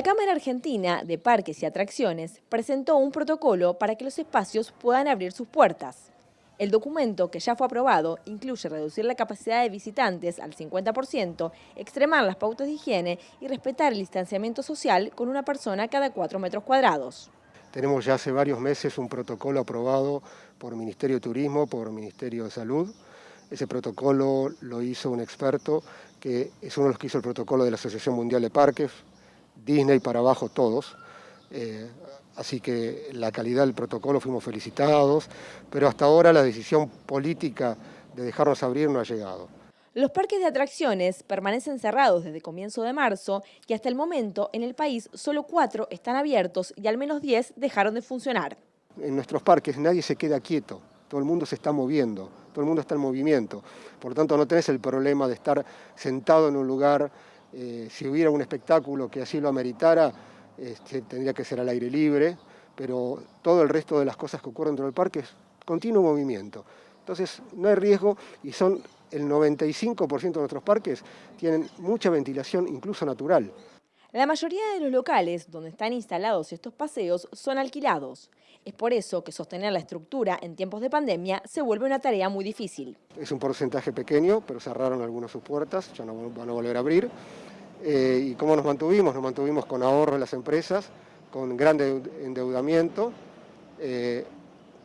La Cámara Argentina de Parques y Atracciones presentó un protocolo para que los espacios puedan abrir sus puertas. El documento, que ya fue aprobado, incluye reducir la capacidad de visitantes al 50%, extremar las pautas de higiene y respetar el distanciamiento social con una persona cada cuatro metros cuadrados. Tenemos ya hace varios meses un protocolo aprobado por Ministerio de Turismo, por Ministerio de Salud. Ese protocolo lo hizo un experto que es uno de los que hizo el protocolo de la Asociación Mundial de Parques, Disney para abajo todos. Eh, así que la calidad del protocolo fuimos felicitados, pero hasta ahora la decisión política de dejarnos abrir no ha llegado. Los parques de atracciones permanecen cerrados desde comienzo de marzo y hasta el momento en el país solo cuatro están abiertos y al menos diez dejaron de funcionar. En nuestros parques nadie se queda quieto, todo el mundo se está moviendo, todo el mundo está en movimiento. Por lo tanto no tenés el problema de estar sentado en un lugar, eh, si hubiera un espectáculo que así lo ameritara, este, tendría que ser al aire libre, pero todo el resto de las cosas que ocurren dentro del parque es continuo movimiento. Entonces no hay riesgo y son el 95% de nuestros parques tienen mucha ventilación, incluso natural. La mayoría de los locales donde están instalados estos paseos son alquilados. Es por eso que sostener la estructura en tiempos de pandemia se vuelve una tarea muy difícil. Es un porcentaje pequeño, pero cerraron algunas sus puertas, ya no van a volver a abrir. Eh, ¿Y cómo nos mantuvimos? Nos mantuvimos con ahorro en las empresas, con gran endeudamiento, eh,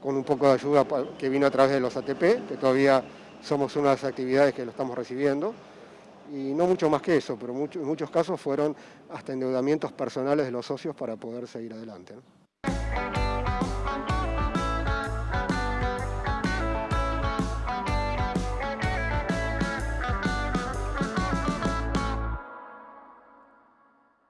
con un poco de ayuda que vino a través de los ATP, que todavía somos unas actividades que lo estamos recibiendo, y no mucho más que eso, pero en muchos casos fueron hasta endeudamientos personales de los socios para poder seguir adelante.